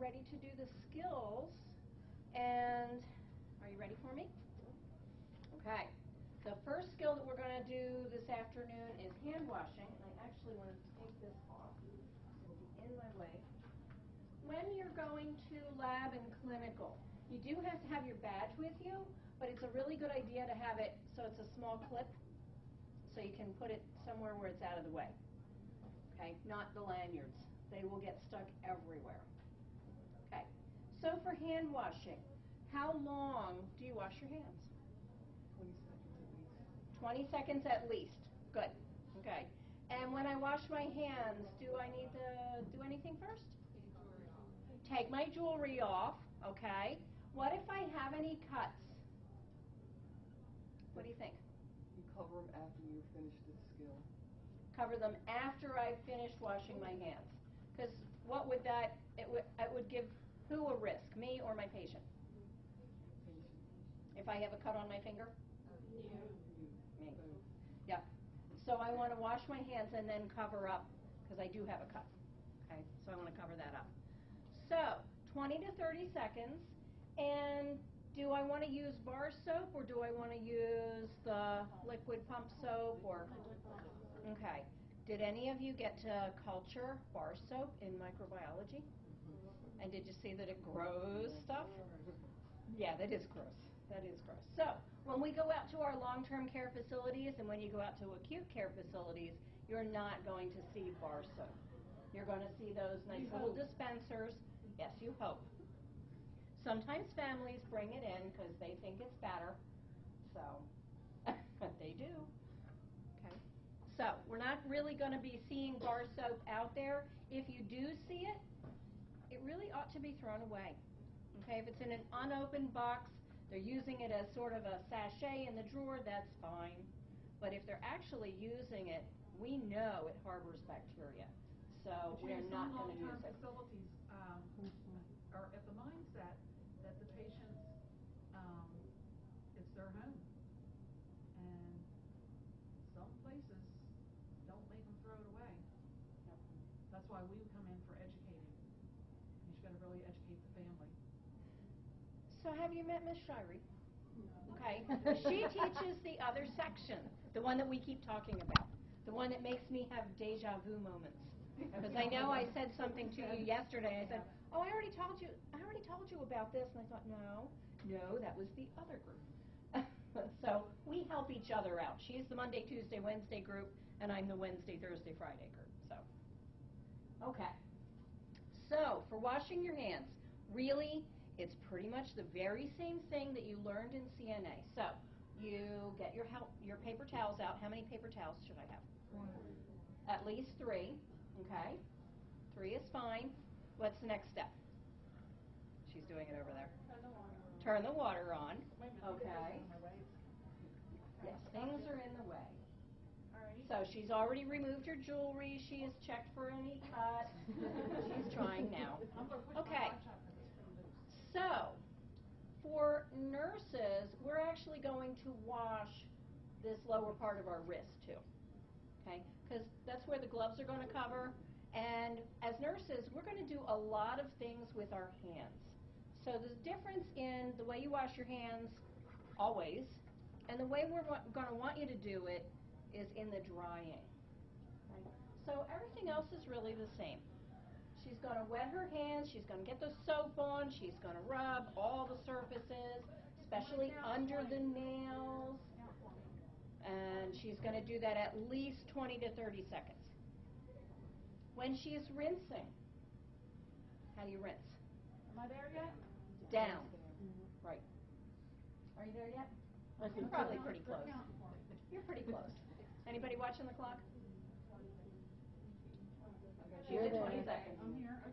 ready to do the skills. And are you ready for me? Okay. The first skill that we're going to do this afternoon is hand washing. I actually want to take this off. It'll be in my way. When you're going to lab and clinical, you do have to have your badge with you, but it's a really good idea to have it so it's a small clip so you can put it somewhere where it's out of the way. Okay, not the lanyards. They will get stuck everywhere. So for hand washing, how long do you wash your hands? 20 seconds at least. 20 seconds at least. Good. Okay. And when I wash my hands, do I need to do anything first? Take my jewelry off, okay? What if I have any cuts? What do you think? You cover them after you finish the skill. Cover them after I've finished washing my hands. Because what would that, it would, it would give who a risk, me or my patient? If I have a cut on my finger? You. Me. Yeah. So I want to wash my hands and then cover up, because I do have a cut. Okay, so I want to cover that up. So, 20 to 30 seconds, and do I want to use bar soap or do I want to use the liquid pump soap or? Okay. Did any of you get to culture bar soap in microbiology? And did you see that it grows stuff? Yeah, that is gross. That is gross. So, when we go out to our long-term care facilities and when you go out to acute care facilities, you're not going to see bar soap. You're going to see those nice You little hope. dispensers. Yes, you hope. Sometimes families bring it in because they think it's better. So, but they do. Okay. So, we're not really going to be seeing bar soap out there. If you do see it, it really ought to be thrown away. Okay, if it's in an unopened box, they're using it as sort of a sachet in the drawer, that's fine. But if they're actually using it, we know it harbors bacteria. So we're not going to use long-term it. facilities um, are at the mindset that the patients, um, it's their home. And some places don't make them throw it away. Yep. That's why we come in for educating. You just gotta really educate the family. So have you met Miss Shirey? Okay, she teaches the other section, the one that we keep talking about, the one that makes me have deja vu moments. Because I know I said something to you yesterday, I said, oh, I already told you, I already told you about this, and I thought, no, no, that was the other group. So we help each other out. She's the Monday, Tuesday, Wednesday group, and I'm the Wednesday, Thursday, Friday group, so. Okay. So, for washing your hands, really, it's pretty much the very same thing that you learned in CNA. So, you get your help, your paper towels out. How many paper towels should I have? At least three, okay? Three is fine. What's the next step? She's doing it over there. Turn the water on. Okay. Yes, things are in the way. So she's already removed her jewelry. She has checked for any cuts. She's trying now. I'm gonna push my Okay. watch up 'cause it's pretty loose. So, for nurses, we're actually going to wash this lower part of our wrist too. Okay? Because that's where the gloves are going to cover. And as nurses, we're going to do a lot of things with our hands. So the difference in the way you wash your hands, always, and the way we're going to want you to do it is in the drying. So everything else is really the same. She's going to wet her hands, she's going to get the soap on, she's going to rub all the surfaces, especially under the nails, Count for me. and she's going to do that at least 20 to 30 seconds. When she's rinsing, how do you rinse? Am I there yet? Down. Right. Are you there yet? You're probably pretty close. counting for me. You're pretty close. Anybody watching the clock? Okay, She's at 20 seconds.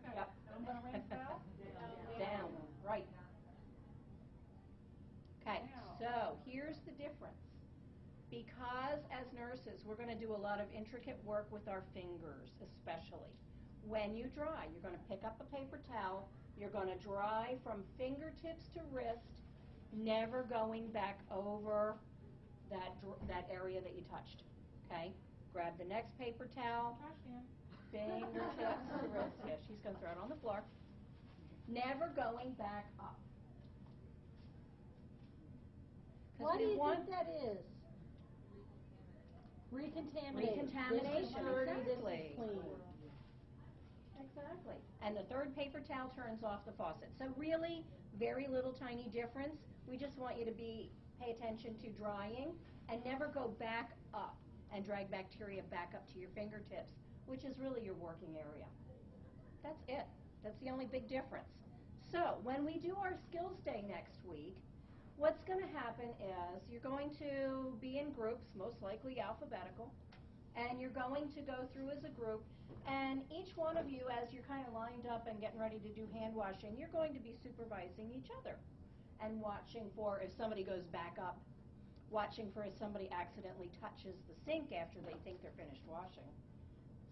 Okay. Yep. And I'm gonna rinse out? Um, Down, right. Okay, so here's the difference. Because as nurses, we're going to do a lot of intricate work with our fingers, especially. When you dry, you're going to pick up a paper towel, you're going to dry from fingertips to wrist, never going back over that, that area that you touched. Okay? Grab the next paper towel, Fingertips to wrist. Yeah, she's going to throw it on the floor. never going back up. What do you want- think that is? Recontamination. Recontamination, This is dirty, this exactly. Exactly. And the third paper towel turns off the faucet. So really, very little tiny difference. We just want you to be, pay attention to drying and never go back up and drag bacteria back up to your fingertips, which is really your working area. That's it. That's the only big difference. So when we do our skills day next week, what's going to happen is you're going to be in groups, most likely alphabetical, and you're going to go through as a group, and each one of you, as you're kind of lined up and getting ready to do hand washing, you're going to be supervising each other and watching for if somebody goes back up, watching for if somebody accidentally touches the sink after they think they're finished washing.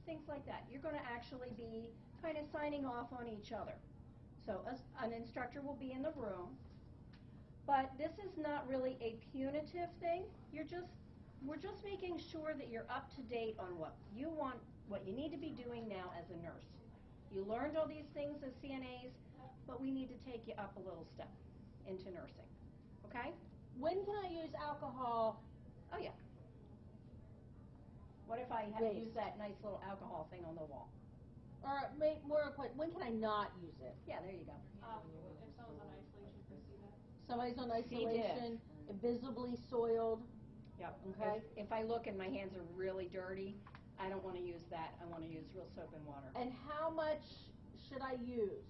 Things like that. You're going to actually be kind of signing off on each other. So a- an instructor will be in the room, but this is not really a punitive thing. You're just, we're just making sure that you're up to date on what you want, what you need to be doing now as a nurse. You learned all these things as CNAs, but we need to take you up a little step into nursing. Okay? When can I use alcohol? Oh, yeah. What if I had Wait. used that nice little alcohol thing on the wall? Or make more a question, when can I not use it? Yeah, there you go. Um, if someone's on isolation for C. diff. Somebody's on isolation, visibly soiled. Yep. Okay. If, if I look and my hands are really dirty, I don't want to use that. I want to use real soap and water. And how much should I use?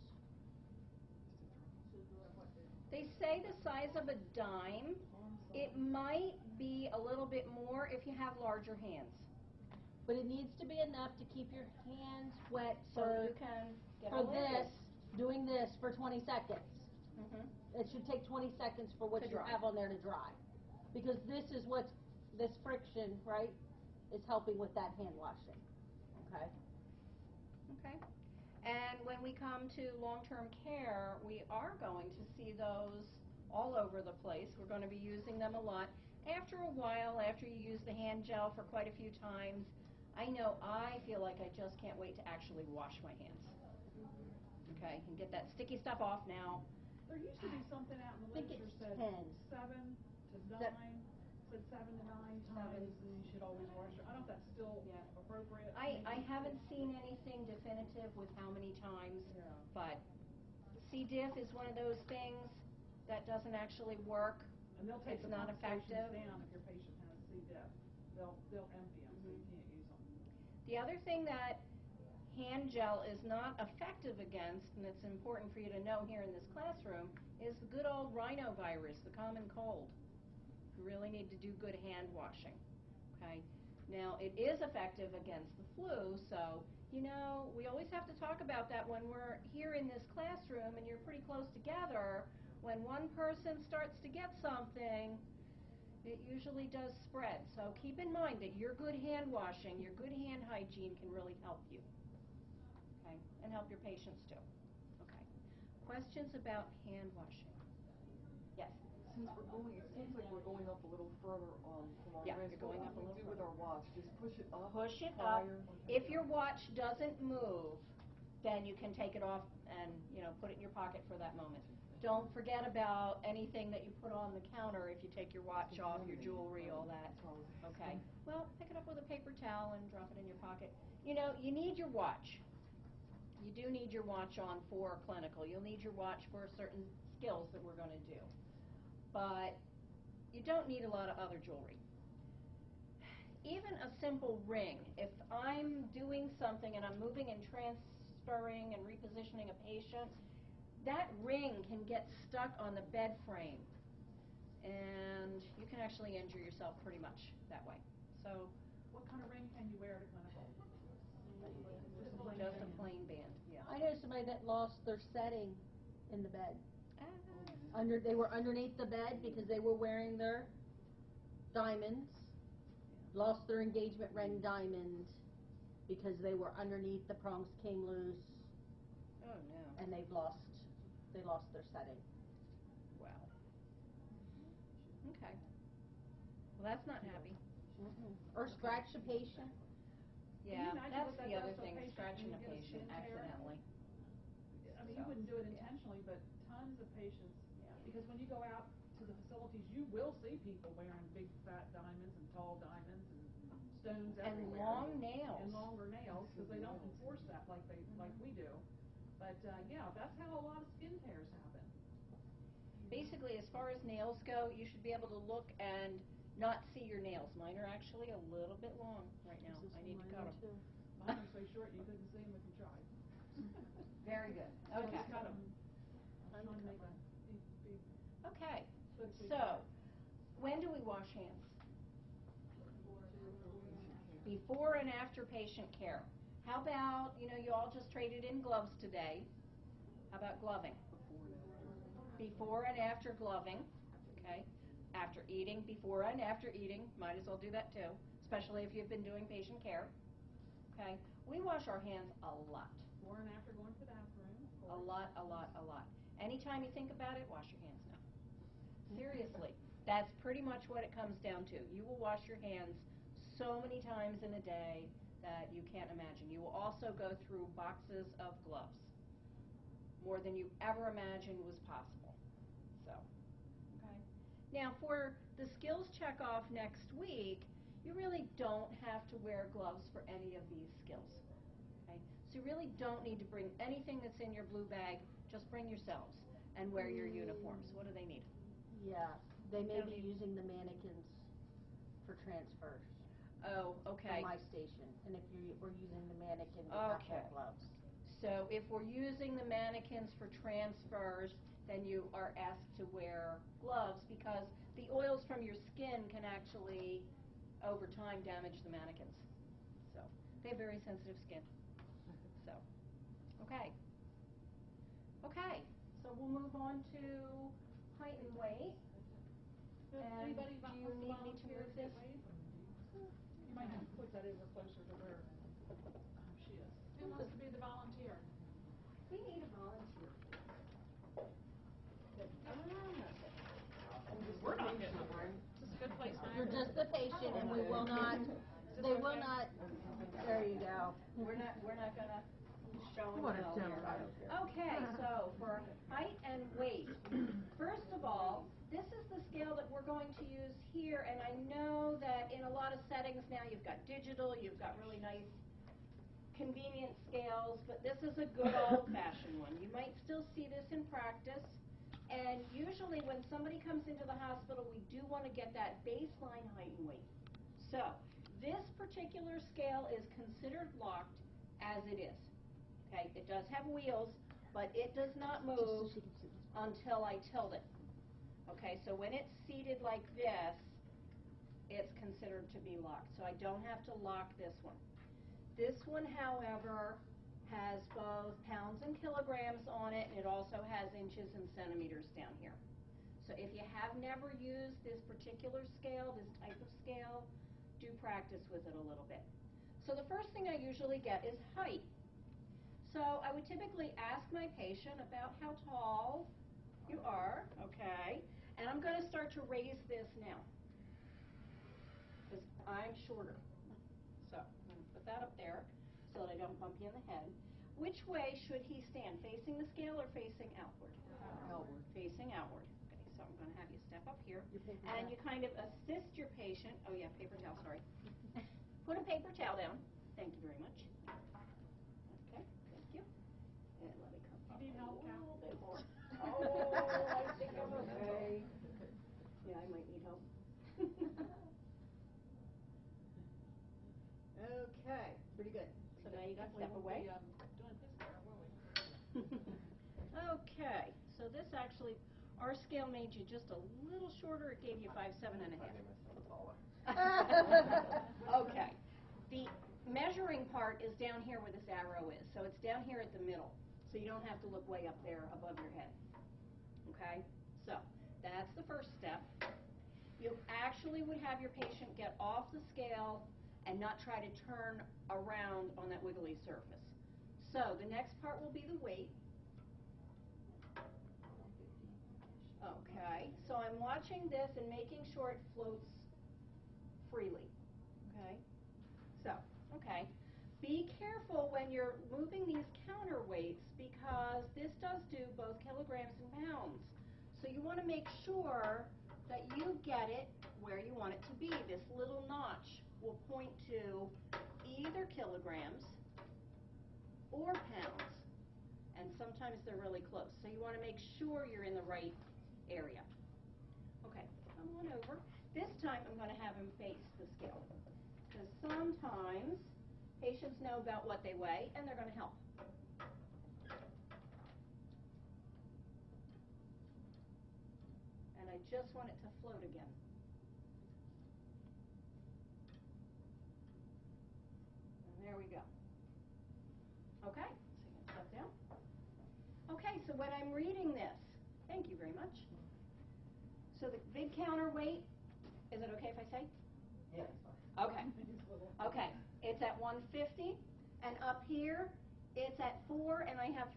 They say the size of a dime. It might be a little bit more if you have larger hands. But it needs to be enough to keep your hands wet So for, you can get for this, doing this for twenty seconds. Mhm. It should take twenty seconds for what To you dry. have on there to dry. Because this is what this friction, right, is helping with that hand washing. Okay? Okay. And when we come to long-term care, we are going to see those all over the place. We're going to be using them a lot. After a while, after you use the hand gel for quite a few times, I know I feel like I just can't wait to actually wash my hands. Okay, and get that sticky stuff off now. There used to be something out in the literature said 10. seven to nine, said seven to nine times, and you should always wash your, I don't know if that's still Yeah. appropriate. I, I haven't seen anything definitive with how many times, Yeah. but C. diff is one of those things that doesn't actually work. And they'll take it's the not effective. down if your patient has C. diff. They'll, they'll empty them, so you Mhm. can't use them. The other thing that hand gel is not effective against, and it's important for you to know here in this classroom, is the good old rhinovirus, the common cold. You really need to do good hand washing, okay? Now, it is effective against the flu, so, you know, we always have to talk about that when we're here in this classroom and you're pretty close together. When one person starts to get something, it usually does spread. So keep in mind that your good hand washing, your good hand hygiene can really help you. Okay? And help your patients too. Okay. Questions about hand washing? Yes. Since we're going, it seems like we're going up a little further on from our Yeah, wrist. you're going What up a do we little do with our watch? Just push it up? Push it up. higher? If your watch doesn't move, then you can take it off and, you know, put it in your pocket for that moment. Don't forget about anything that you put on the counter if you take your watch off, your jewelry, all that. That's all I was asking. Okay, well, pick it up with a paper towel and drop it in your pocket. You know, you need your watch. You do need your watch on for clinical. You'll need your watch for certain skills that we're gonna do. But you don't need a lot of other jewelry. Even a simple ring, if I'm doing something and I'm moving and transferring and repositioning a patient, that ring can get stuck on the bed frame and you can actually injure yourself pretty much that way. So, What kind of ring can you wear to clinical? Just a plain just a plain band, yeah. I know somebody that lost their setting in the bed. Ah, Under, they were underneath the bed because they were wearing their diamonds. Lost their engagement ring diamond because they were underneath, the prongs came loose, Oh, no, and they've lost, they lost their setting. wow. Mm-hmm. Okay. Well, that's not happy. Mm-hmm. Or scratch a patient. Yeah, imagine that's that the other does to a thing, patient scratching a you get a patient accidentally. I mean, So, you wouldn't do it yeah. intentionally, but tons of patients, Yeah. because when you go out to the facilities, you will see people wearing big fat diamonds and tall diamonds and stones And everywhere. long nails. And longer nails, because they don't mm-hmm. enforce that like they, like we do. But, uh, yeah, that's how a lot of skin tears happen. Basically, as far as nails go, you should be able to look and not see your nails. Mine are actually a little bit long right now. I need to mine cut them. too. Mine are so short, you couldn't see them if you tried. Very good. So Okay. just cut 'em. I'm Trying to make covered. a big, big, Okay. big, big- So, when do we wash hands? Before and after patient care. How about, you know, you all just traded in gloves today. How about gloving? Before and after gloving, okay? After eating, before and after eating, might as well do that too, especially if you've been doing patient care. Okay? We wash our hands a lot. Before and after going to the bathroom, A lot, a lot, a lot. Anytime you think about it, wash your hands now. Seriously, that's pretty much what it comes down to. You will wash your hands so many times in a day that you can't imagine. You will also go through boxes of gloves, more than you ever imagined was possible. So, okay. Now, for the skills checkoff next week, you really don't have to wear gloves for any of these skills. Okay? So you really don't need to bring anything that's in your blue bag, just bring yourselves and wear your mm. uniforms. What do they need? Yeah, they may Don't be using the mannequins for transfers Oh, okay. from my station, and if you were using the mannequin, they have to Okay. have gloves. So if we're using the mannequins for transfers, then you are asked to wear gloves because the oils from your skin can actually, over time, damage the mannequins. So, they have very sensitive skin. So, okay. Okay, so we'll move on to height and weight. Does And anybody do you to need me to move to get this? Weighed? You might have to put that over closer to where um, she is. Who wants to be the volunteer? We need a volunteer. We're not getting a room. Is a good place, You're just the patient, and we will not, they will not, there you go. We're not, we're not gonna show and What a tell here. I don't. Okay, so for height and weight, first of all, this is the scale that we're going to use here, and I know that in a lot of settings now, you've got digital, you've got really nice convenient scales, but this is a good old-fashioned one. You might still see this in practice, and usually when somebody comes into the hospital, we do want to get that baseline height and weight. So, this particular scale is considered locked as it is. Okay, it does have wheels, but it does not move she can see. until I tilt it. Okay, so when it's seated like this, it's considered to be locked, so I don't have to lock this one. This one, however, has both pounds and kilograms on it, and it also has inches and centimeters down here. So if you have never used this particular scale, this type of scale, do practice with it a little bit. So the first thing I usually get is height. So I would typically ask my patient about how tall you are, okay? And I'm going to start to raise this now. Because I'm shorter. So I'm going to put that up there so that I don't bump you in the head. Which way should he stand? Facing the scale or facing outward? Outward. Facing outward. Okay, so I'm going to have you step up here. And you kind of assist your patient, oh yeah, paper towel, sorry. Put a paper towel down. Thank you very much. Okay, thank you. And let me come up You need help, a little bit more. Oh, I think I'm okay. Yeah, I might need help. Okay, pretty good. So now you can Definitely step won't away. be, um, doing his hair, will we? Okay, so this actually, our scale made you just a little shorter, it gave you five, seven and a half. Okay, the measuring part is down here where this arrow is, so it's down here at the middle, so you don't have to look way up there above your head. Okay, so that's the first step. You actually would have your patient get off the scale and not try to turn around on that wiggly surface. So the next part will be the weight. Okay, so I'm watching this and making sure it floats freely. Okay? So, okay. Be careful when you're moving these counterweights because this does do both kilograms and pounds. So you want to make sure that you get it where you want it to be. This little notch will point to either kilograms or pounds. And sometimes they're really close. So you want to make sure you're in the right area. Okay, come on over. This time I'm going to have him face the scale. Because sometimes patients know about what they weigh and they're going to help. And I just want it to float again. And there we go. Okay, so you can step down. Okay, so when I'm reading this, thank you very much. So the big counterweight, is it okay if I say? Yeah, Okay. Okay, it's at 150, and up here, it's at four, and I have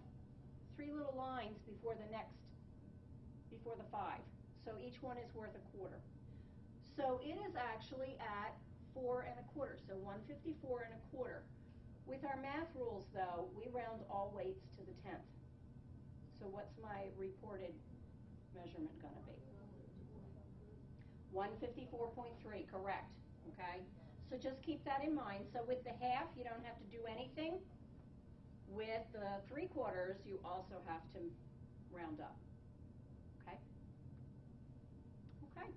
three little lines before the next, before the five. So each one is worth a quarter. So it is actually at four and a quarter, so 154 and a quarter. With our math rules, though, we round all weights to the tenth. So what's my reported measurement gonna be? 154.3, correct, okay? So just keep that in mind. So with the half, you don't have to do anything. With the three quarters, you also have to round up, okay? Okay,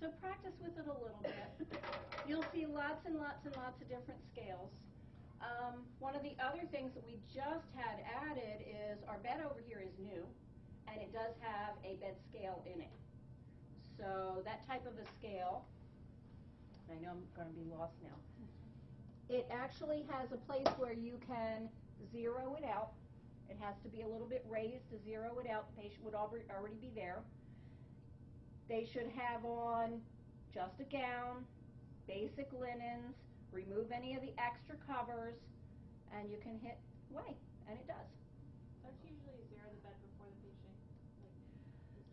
so practice with it a little bit. You'll see lots and lots and lots of different scales. Um, one of the other things that we just had added is our bed over here is new, and it does have a bed scale in it. So that type of a scale, I know I'm going to be lost now. It actually has a place where you can zero it out. It has to be a little bit raised to zero it out. The patient would alre- already be there. They should have on just a gown, basic linens, remove any of the extra covers, and you can hit weigh, and it does. Don't you usually zero the bed before the patient?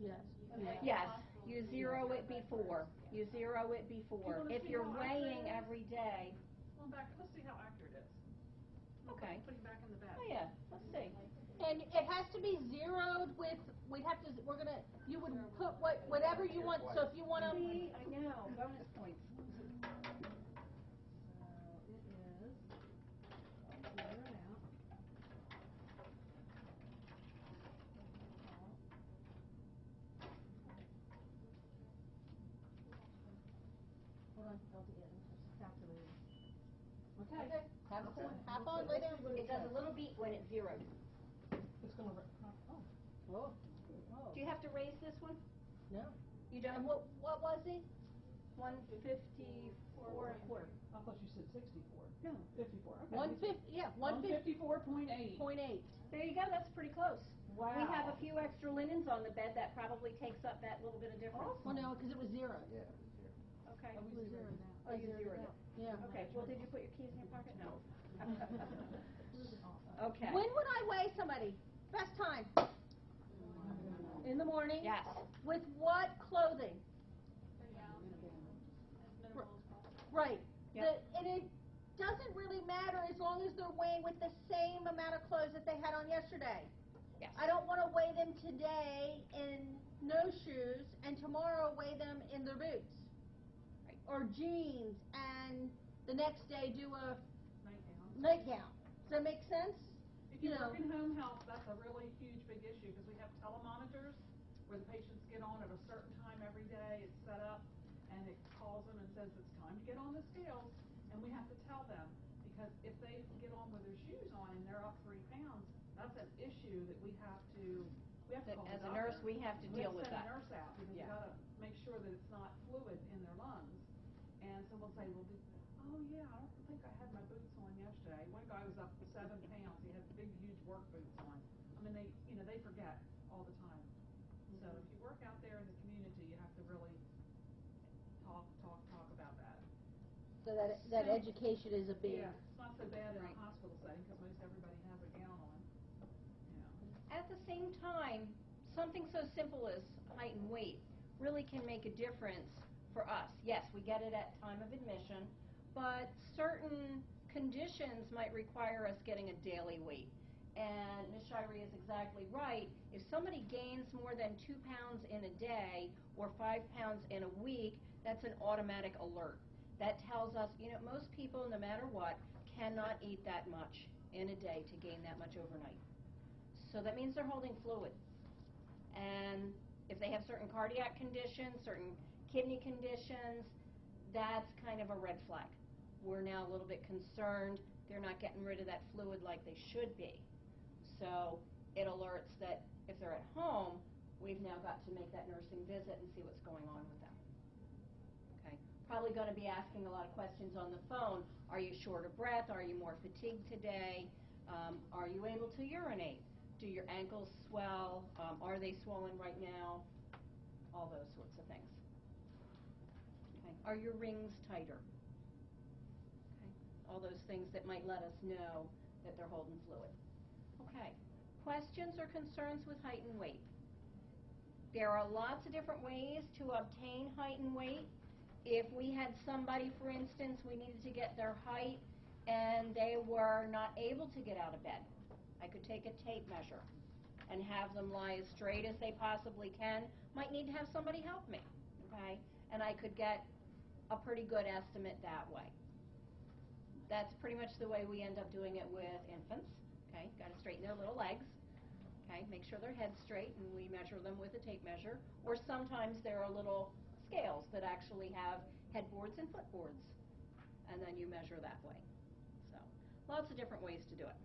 Yes. Like, Yeah. Yes, you zero it before. You zero it before. If you're weighing it is? every day, Well, back, let's see how accurate it is. okay. Put him back in the bed. Oh, yeah, let's see. And it has to be zeroed with, we'd have to, we're gonna, you would put what, whatever you want, so if you wanna, See, I know, bonus points. So it is, zero it out. Hold on, I'll do it, just calculate it. Okay. Okay, have Okay. fun, have fun, lay. It does a little beat when it's zeroed. It's gonna, re- oh. oh, Oh, Do you have to raise this one? no. You And don't? what, what was it? One fifty-four and a quarter. I thought you said sixty-four. No. Fifty-four, okay. One fifty, yeah, one fifty fifty-four point eight. point eight. There you go, that's pretty close. Wow. We have a few extra linens on the bed that probably takes up that little bit of difference. Well, no, cause it was zero. Okay. Oh, we zeroed it out. Oh, you zeroed it. Yeah. Okay, well, did you put your keys in your pocket? No. Okay. When would I weigh somebody? Best time? In the morning? Yes. With what clothing? As minimal as possible. Right. Yep. The, and it doesn't really matter as long as they're weighing with the same amount of clothes that they had on yesterday. Yes. I don't want to weigh them today in no shoes and tomorrow weigh them in their boots. Right. Or jeans and the next day do a Nightgown. nightgown. Does that make sense? If you you know. work in home health, that's a really huge, big issue, because we have telemonitors where the patients get on at a certain time every day, it's set up, and it calls them and says, it's time to get on the scales, and we have to tell them, because if they get on with their shoes on and they're up three pounds, that's an issue that we have to, we have to call as the a nurse, we have to deal with We that. have to send a nurse out, because we Yeah. gotta make sure that it's not fluid in their lungs. Will say, well, did, oh yeah, I don't think I had my boots on yesterday. One guy was up seven pounds, he had big, huge work boots on. I mean, they, you know, they forget all the time. So mm-hmm. if you work out there in the community, you have to really talk, talk, talk about that. So that that So- education is a big. Yeah, it's not so bad in Right. a hospital setting, because most everybody has a gown on. At the same time, something so simple as height and weight really can make a difference for us. Yes, we get it at time of admission, but certain conditions might require us getting a daily weight. and Ms. Shirey is exactly right, if somebody gains more than two pounds in a day or five pounds in a week, that's an automatic alert. That tells us, you know, most people, no matter what, cannot eat that much in a day to gain that much overnight. So that means they're holding fluid. And if they have certain cardiac conditions, certain kidney conditions, that's kind of a red flag. We're now a little bit concerned they're not getting rid of that fluid like they should be. So it alerts that if they're at home, we've now got to make that nursing visit and see what's going on with them. Okay? Probably going to be asking a lot of questions on the phone. Are you short of breath? Are you more fatigued today? Um, are you able to urinate? Do your ankles swell? Um, are they swollen right now? All those sorts of things. Are your rings tighter? Okay. All those things that might let us know that they're holding fluid. Okay. Questions or concerns with height and weight? There are lots of different ways to obtain height and weight. If we had somebody, for instance, we needed to get their height and they were not able to get out of bed, I could take a tape measure and have them lie as straight as they possibly can. Might need to have somebody help me, okay? And I could get a pretty good estimate that way. That's pretty much the way we end up doing it with infants, okay? Got to straighten their little legs, okay? Make sure their head's straight, and we measure them with a tape measure. Or sometimes there are little scales that actually have headboards and footboards, and then you measure that way. So, lots of different ways to do it.